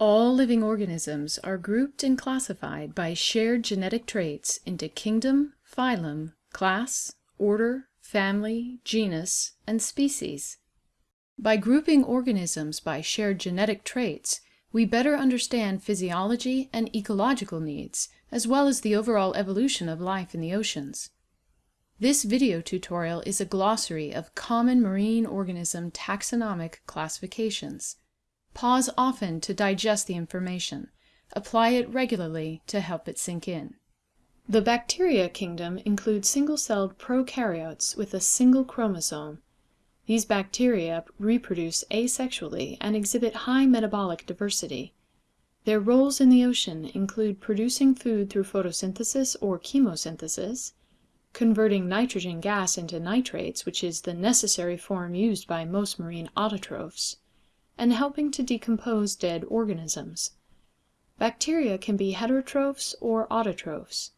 All living organisms are grouped and classified by shared genetic traits into kingdom, phylum, class, order, family, genus, and species. By grouping organisms by shared genetic traits, we better understand physiology and ecological needs, as well as the overall evolution of life in the oceans. This video tutorial is a glossary of common marine organism taxonomic classifications. Pause often to digest the information. Apply it regularly to help it sink in. The bacteria kingdom includes single-celled prokaryotes with a single chromosome. These bacteria reproduce asexually and exhibit high metabolic diversity. Their roles in the ocean include producing food through photosynthesis or chemosynthesis, converting nitrogen gas into nitrates, which is the necessary form used by most marine autotrophs, and helping to decompose dead organisms. Bacteria can be heterotrophs or autotrophs.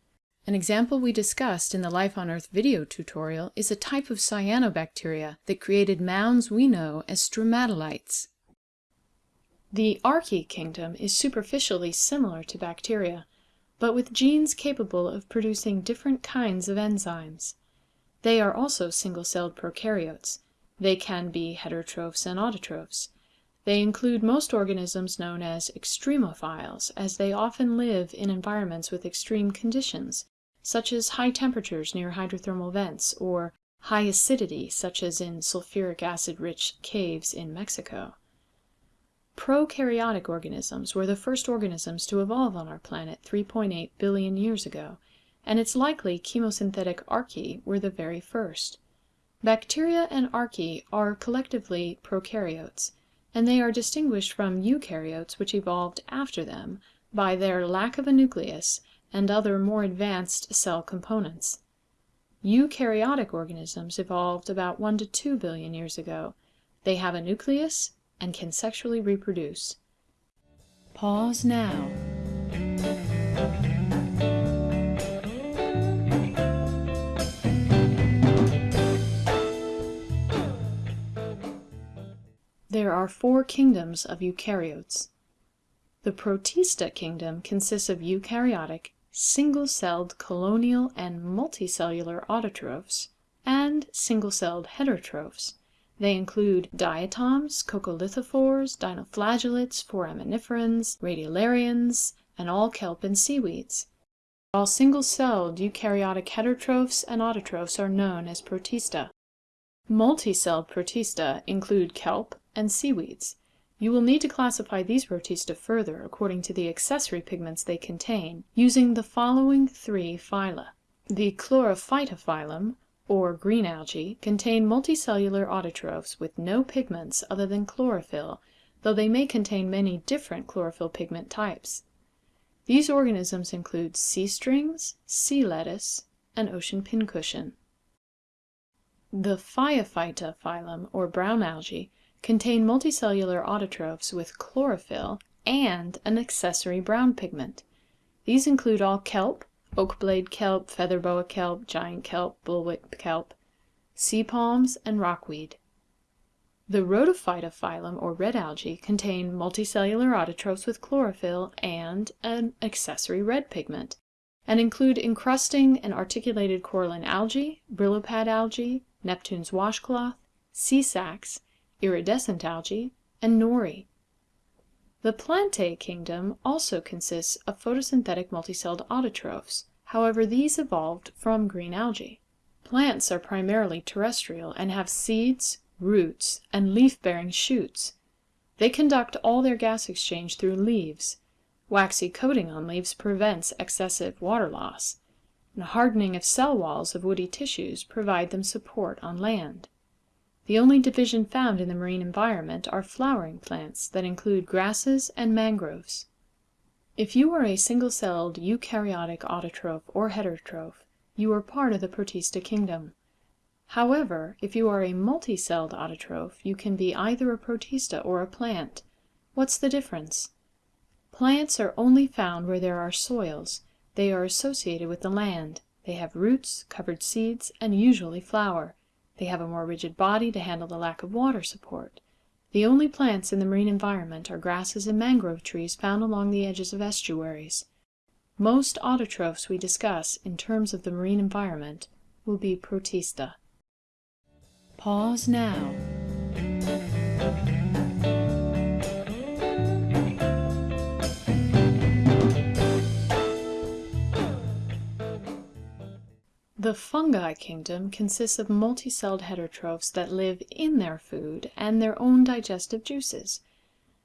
An example we discussed in the Life on Earth video tutorial is a type of cyanobacteria that created mounds we know as stromatolites. The archaea kingdom is superficially similar to bacteria, but with genes capable of producing different kinds of enzymes. They are also single-celled prokaryotes. They can be heterotrophs and autotrophs. They include most organisms known as extremophiles, as they often live in environments with extreme conditions, such as high temperatures near hydrothermal vents, or high acidity, such as in sulfuric acid-rich caves in Mexico. Prokaryotic organisms were the first organisms to evolve on our planet 3.8 billion years ago, and it's likely chemosynthetic archaea were the very first. Bacteria and archaea are collectively prokaryotes, and they are distinguished from eukaryotes which evolved after them by their lack of a nucleus and other more advanced cell components. Eukaryotic organisms evolved about 1 to 2 billion years ago. They have a nucleus and can sexually reproduce. Pause now. There are four kingdoms of eukaryotes. The Protista kingdom consists of eukaryotic, single-celled colonial and multicellular autotrophs, and single-celled heterotrophs. They include diatoms, coccolithophores, dinoflagellates, foraminiferans, radiolarians, and all kelp and seaweeds. All single-celled eukaryotic heterotrophs and autotrophs are known as protista. Multicelled protista include kelp, and seaweeds. You will need to classify these protista further according to the accessory pigments they contain, using the following three phyla. The Chlorophyta phylum, or green algae, contain multicellular autotrophs with no pigments other than chlorophyll, though they may contain many different chlorophyll pigment types. These organisms include sea strings, sea lettuce, and ocean pincushion. The Phaeophyta phylum, or brown algae, contain multicellular autotrophs with chlorophyll and an accessory brown pigment. These include all kelp, oak-blade kelp, feather-boa kelp, giant kelp, bullwhip kelp, sea palms, and rockweed. The Rhodophyta phylum, or red algae, contain multicellular autotrophs with chlorophyll and an accessory red pigment, and include encrusting and articulated coralline algae, brillipad algae, Neptune's washcloth, sea sacs, iridescent algae, and nori. The Plantae kingdom also consists of photosynthetic multicelled autotrophs, however these evolved from green algae. Plants are primarily terrestrial and have seeds, roots, and leaf-bearing shoots. They conduct all their gas exchange through leaves. Waxy coating on leaves prevents excessive water loss, and hardening of cell walls of woody tissues provide them support on land. The only division found in the marine environment are flowering plants that include grasses and mangroves. If you are a single-celled eukaryotic autotroph or heterotroph, you are part of the Protista kingdom. However, if you are a multi-celled autotroph, you can be either a protista or a plant. What's the difference? Plants are only found where there are soils. They are associated with the land. They have roots, covered seeds, and usually flower. They have a more rigid body to handle the lack of water support. The only plants in the marine environment are grasses and mangrove trees found along the edges of estuaries. Most autotrophs we discuss in terms of the marine environment will be protista. Pause now. The fungi kingdom consists of multicelled heterotrophs that live in their food and their own digestive juices.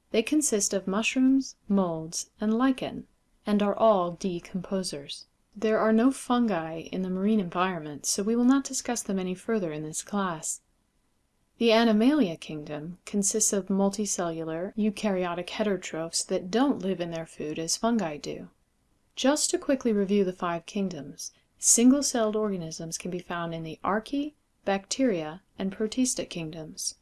They consist of mushrooms, molds, and lichen, and are all decomposers. There are no fungi in the marine environment, so we will not discuss them any further in this class. The Animalia kingdom consists of multicellular, eukaryotic heterotrophs that don't live in their food as fungi do. Just to quickly review the five kingdoms, Single-celled organisms can be found in the Archaea, Bacteria, and Protista kingdoms.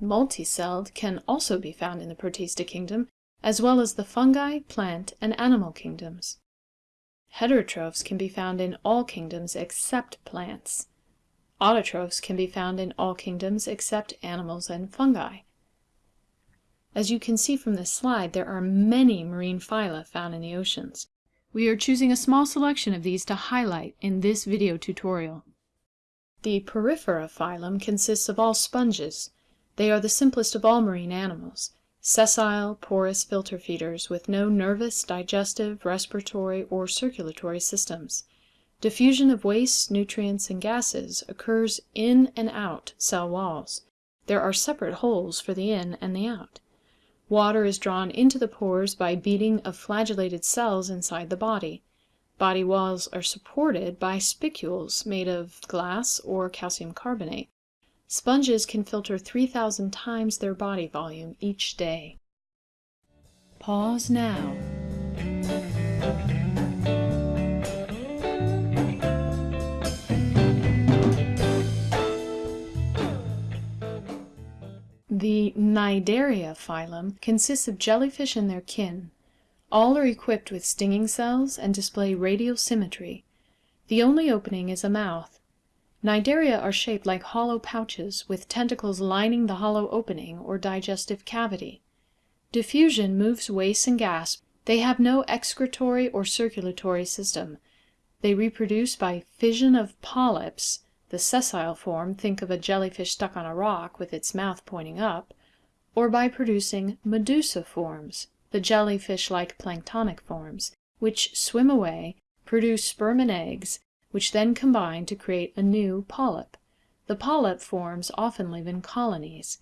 Multicelled can also be found in the Protista kingdom, as well as the fungi, plant, and animal kingdoms. Heterotrophs can be found in all kingdoms except plants. Autotrophs can be found in all kingdoms except animals and fungi. As you can see from this slide, there are many marine phyla found in the oceans. We are choosing a small selection of these to highlight in this video tutorial. The Porifera phylum consists of all sponges. They are the simplest of all marine animals, sessile, porous filter feeders with no nervous, digestive, respiratory, or circulatory systems. Diffusion of wastes, nutrients, and gases occurs in and out cell walls. There are separate holes for the in and the out. Water is drawn into the pores by beating of flagellated cells inside the body. Body walls are supported by spicules made of glass or calcium carbonate. Sponges can filter 3,000 times their body volume each day. Pause now. The Cnidaria phylum consists of jellyfish and their kin. All are equipped with stinging cells and display radial symmetry. The only opening is a mouth. Cnidaria are shaped like hollow pouches, with tentacles lining the hollow opening or digestive cavity. Diffusion moves waste and gas. They have no excretory or circulatory system. They reproduce by fission of polyps the sessile form, think of a jellyfish stuck on a rock with its mouth pointing up, or by producing medusa forms, the jellyfish-like planktonic forms, which swim away, produce sperm and eggs, which then combine to create a new polyp. The polyp forms often live in colonies.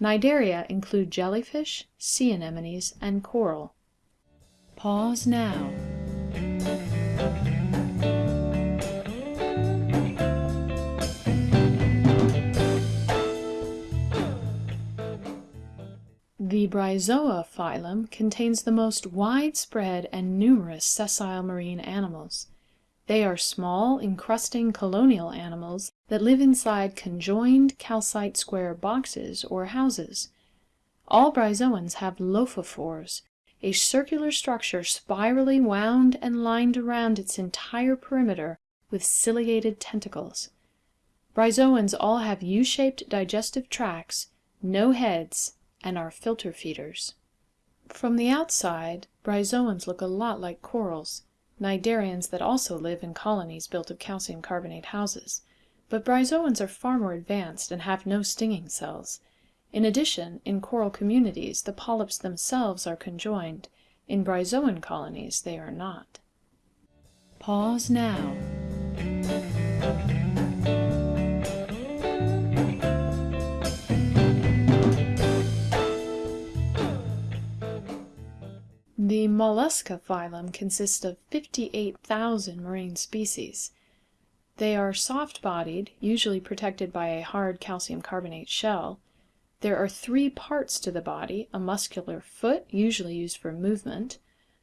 Cnidaria include jellyfish, sea anemones, and coral. Pause now. The Bryozoa phylum contains the most widespread and numerous sessile marine animals. They are small, encrusting colonial animals that live inside conjoined calcite square boxes or houses. All bryozoans have lophophores, a circular structure spirally wound and lined around its entire perimeter with ciliated tentacles. Bryozoans all have U-shaped digestive tracts, no heads, and are filter feeders. From the outside, bryozoans look a lot like corals, cnidarians that also live in colonies built of calcium carbonate houses. But bryozoans are far more advanced and have no stinging cells. In addition, in coral communities the polyps themselves are conjoined. In bryozoan colonies they are not. Pause now. Mollusca phylum consists of 58,000 marine species. They are soft-bodied, usually protected by a hard calcium carbonate shell. There are three parts to the body, a muscular foot, usually used for movement,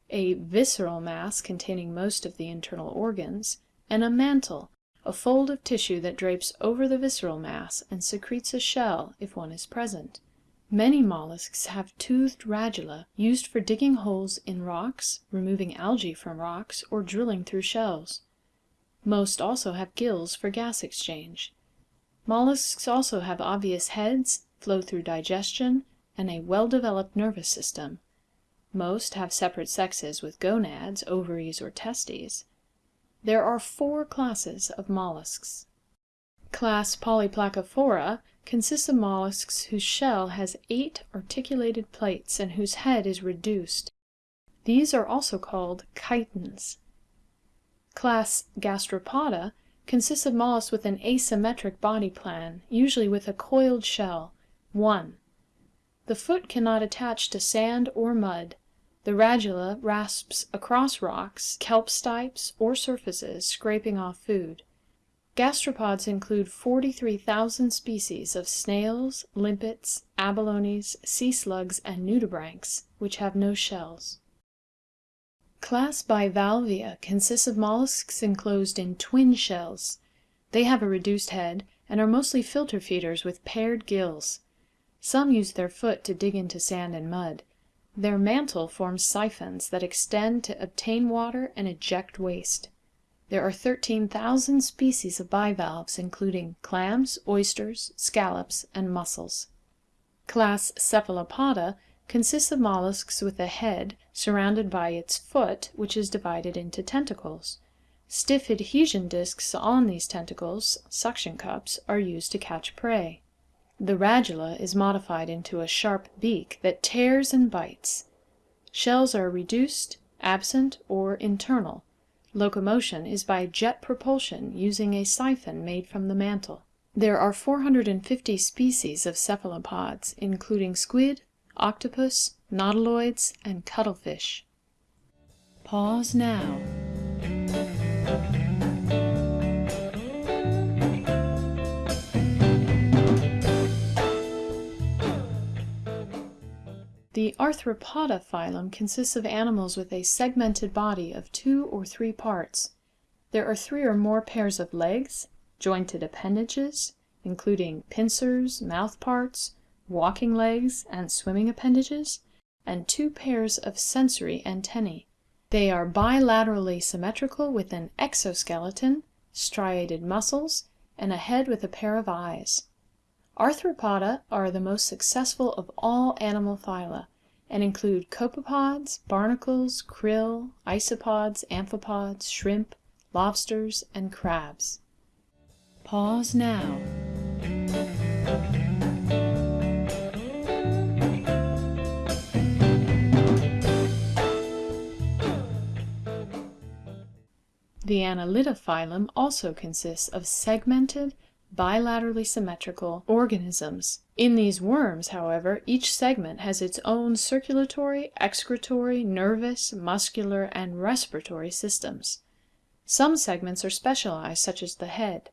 a visceral mass containing most of the internal organs, and a mantle, a fold of tissue that drapes over the visceral mass and secretes a shell if one is present. Many mollusks have toothed radula used for digging holes in rocks, removing algae from rocks, or drilling through shells. Most also have gills for gas exchange. Mollusks also have obvious heads, flow through digestion, and a well-developed nervous system. Most have separate sexes with gonads, ovaries, or testes. There are four classes of mollusks. Class Polyplacophora consists of mollusks whose shell has eight articulated plates and whose head is reduced. These are also called chitons. Class Gastropoda consists of mollusks with an asymmetric body plan, usually with a coiled shell. 1. The foot cannot attach to sand or mud. The radula rasps across rocks, kelp stipes, or surfaces, scraping off food. Gastropods include 43,000 species of snails, limpets, abalones, sea slugs, and nudibranchs, which have no shells. Class Bivalvia consists of mollusks enclosed in twin shells. They have a reduced head and are mostly filter feeders with paired gills. Some use their foot to dig into sand and mud. Their mantle forms siphons that extend to obtain water and eject waste. There are 13,000 species of bivalves, including clams, oysters, scallops, and mussels. Class Cephalopoda consists of mollusks with a head surrounded by its foot, which is divided into tentacles. Stiff adhesion discs on these tentacles, suction cups, are used to catch prey. The radula is modified into a sharp beak that tears and bites. Shells are reduced, absent, or internal. Locomotion is by jet propulsion using a siphon made from the mantle. There are 450 species of cephalopods, including squid, octopus, nautiloids, and cuttlefish. Pause now. The Arthropoda phylum consists of animals with a segmented body of two or three parts. There are three or more pairs of legs, jointed appendages, including pincers, mouth parts, walking legs, and swimming appendages, and two pairs of sensory antennae. They are bilaterally symmetrical with an exoskeleton, striated muscles, and a head with a pair of eyes. Arthropoda are the most successful of all animal phyla, and include copepods, barnacles, krill, isopods, amphipods, shrimp, lobsters, and crabs. Pause now. The Annelida phylum also consists of segmented, bilaterally symmetrical organisms. In these worms, however, each segment has its own circulatory, excretory, nervous, muscular, and respiratory systems. Some segments are specialized, such as the head.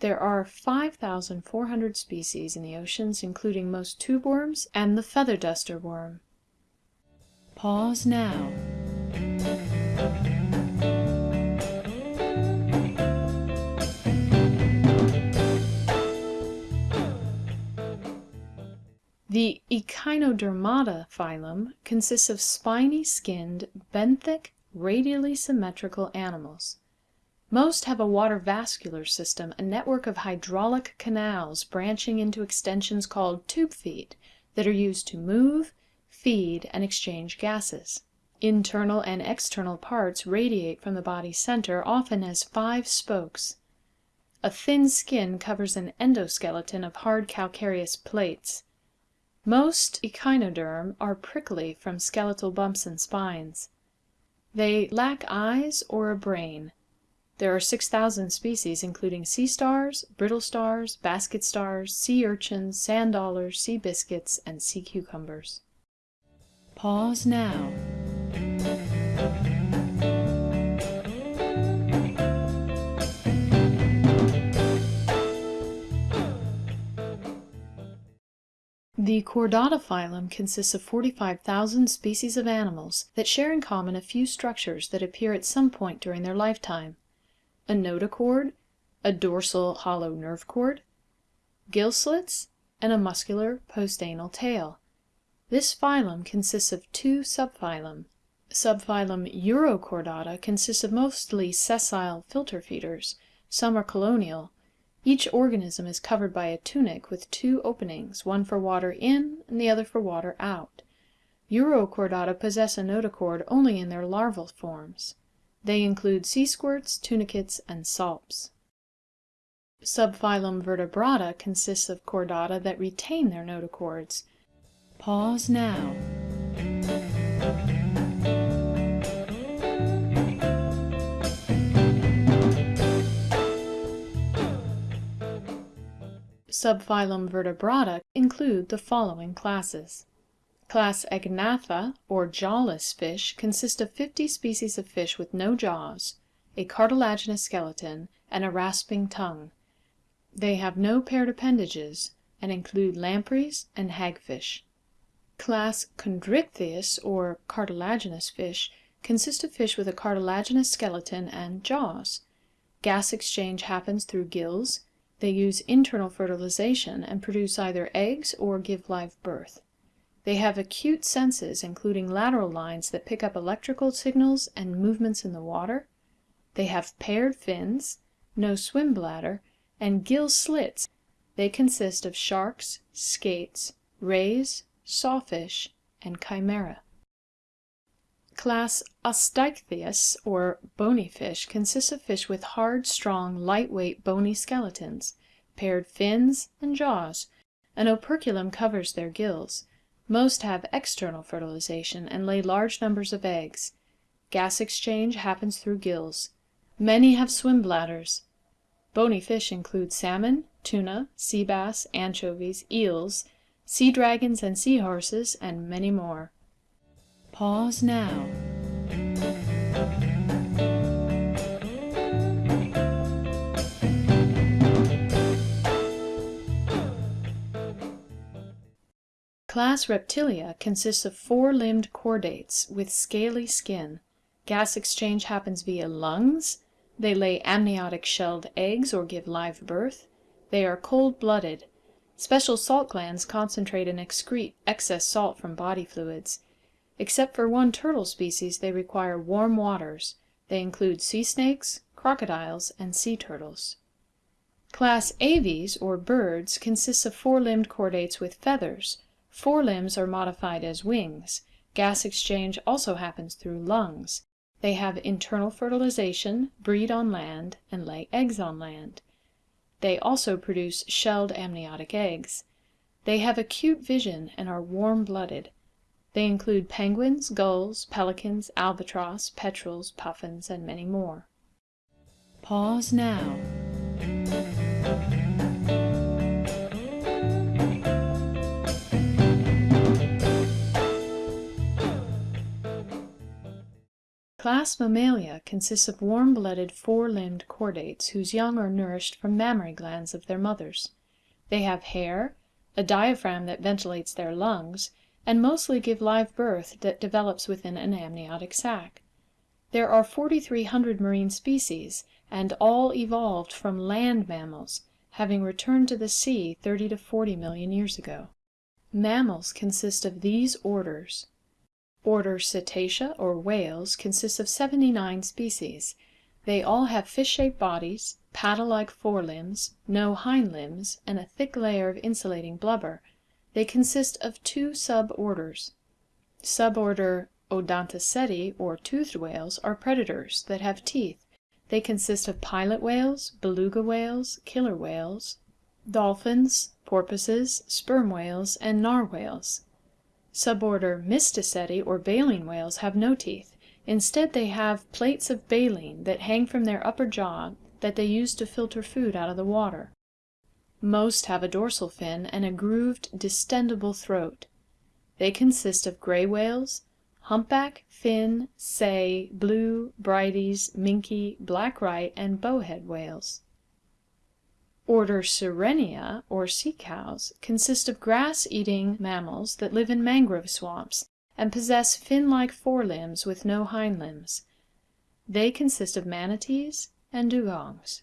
There are 5,400 species in the oceans, including most tube worms and the feather duster worm. Pause now. The Echinodermata phylum consists of spiny skinned, benthic, radially symmetrical animals. Most have a water vascular system, a network of hydraulic canals branching into extensions called tube feet that are used to move, feed, and exchange gases. Internal and external parts radiate from the body center, often as five spokes. A thin skin covers an endoskeleton of hard calcareous plates. Most echinoderm are prickly from skeletal bumps and spines. They lack eyes or a brain. There are 6,000 species including sea stars, brittle stars, basket stars, sea urchins, sand dollars, sea biscuits, and sea cucumbers. Pause now. The Chordata phylum consists of 45,000 species of animals that share in common a few structures that appear at some point during their lifetime. A notochord, a dorsal hollow nerve cord, gill slits, and a muscular postanal tail. This phylum consists of two subphylum. Subphylum Urochordata consists of mostly sessile filter feeders. Some are colonial. Each organism is covered by a tunic with two openings, one for water in and the other for water out. Urochordata possess a notochord only in their larval forms. They include sea squirts, tunicates, and salps. Subphylum Vertebrata consists of chordata that retain their notochords. Pause now. Subphylum Vertebrata include the following classes. Class Agnatha, or jawless fish, consists of 50 species of fish with no jaws, a cartilaginous skeleton, and a rasping tongue. They have no paired appendages, and include lampreys and hagfish. Class Chondrichthyes, or cartilaginous fish, consists of fish with a cartilaginous skeleton and jaws. Gas exchange happens through gills, they use internal fertilization and produce either eggs or give live birth. They have acute senses, including lateral lines that pick up electrical signals and movements in the water. They have paired fins, no swim bladder, and gill slits. They consist of sharks, skates, rays, sawfish, and chimera. Class Osteichthyes, or bony fish, consists of fish with hard, strong, lightweight, bony skeletons, paired fins, and jaws. An operculum covers their gills. Most have external fertilization and lay large numbers of eggs. Gas exchange happens through gills. Many have swim bladders. Bony fish include salmon, tuna, sea bass, anchovies, eels, sea dragons and sea horses, and many more. Pause now. Class Reptilia consists of four-limbed chordates with scaly skin. Gas exchange happens via lungs. They lay amniotic shelled eggs or give live birth. They are cold-blooded. Special salt glands concentrate and excrete excess salt from body fluids. Except for one turtle species, they require warm waters. They include sea snakes, crocodiles, and sea turtles. Class Aves, or birds, consists of four-limbed chordates with feathers. four Forelimbs are modified as wings. Gas exchange also happens through lungs. They have internal fertilization, breed on land, and lay eggs on land. They also produce shelled amniotic eggs. They have acute vision and are warm-blooded. They include penguins, gulls, pelicans, albatross, petrels, puffins, and many more. Pause now. Class Mammalia consists of warm-blooded four-limbed chordates whose young are nourished from mammary glands of their mothers. They have hair, a diaphragm that ventilates their lungs, and mostly give live birth that develops within an amniotic sac. There are 4,300 marine species, and all evolved from land mammals, having returned to the sea 30 to 40 million years ago. Mammals consist of these orders. Order Cetacea or whales consists of 79 species. They all have fish-shaped bodies, paddle-like forelimbs, no hind limbs, and a thick layer of insulating blubber. They consist of two suborders. Suborder Odontoceti, or toothed whales, are predators that have teeth. They consist of pilot whales, beluga whales, killer whales, dolphins, porpoises, sperm whales, and narwhals. Suborder Mysticeti, or baleen whales, have no teeth. Instead they have plates of baleen that hang from their upper jaw that they use to filter food out of the water. Most have a dorsal fin and a grooved, distendable throat. They consist of gray whales, humpback, fin, sei, blue, Bryde's, minke, black right, and bowhead whales. Order Sirenia, or sea cows, consist of grass-eating mammals that live in mangrove swamps and possess fin-like forelimbs with no hind limbs. They consist of manatees and dugongs.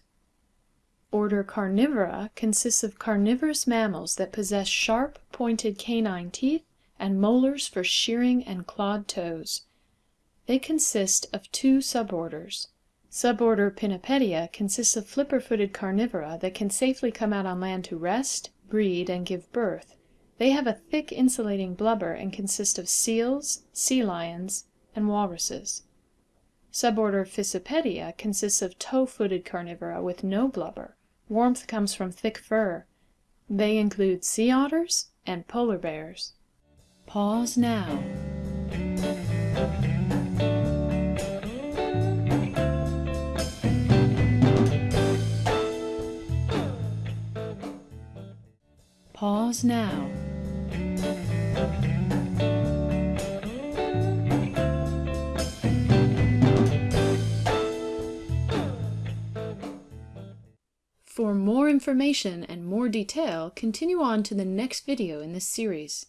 Order Carnivora consists of carnivorous mammals that possess sharp, pointed canine teeth and molars for shearing and clawed toes. They consist of two suborders. Suborder Pinnipedia consists of flipper-footed carnivora that can safely come out on land to rest, breed, and give birth. They have a thick insulating blubber and consist of seals, sea lions, and walruses. Suborder Fissipedia consists of toe-footed carnivora with no blubber. Warmth comes from thick fur. They include sea otters and polar bears. Pause now. Pause now. For more information and more detail, continue on to the next video in this series.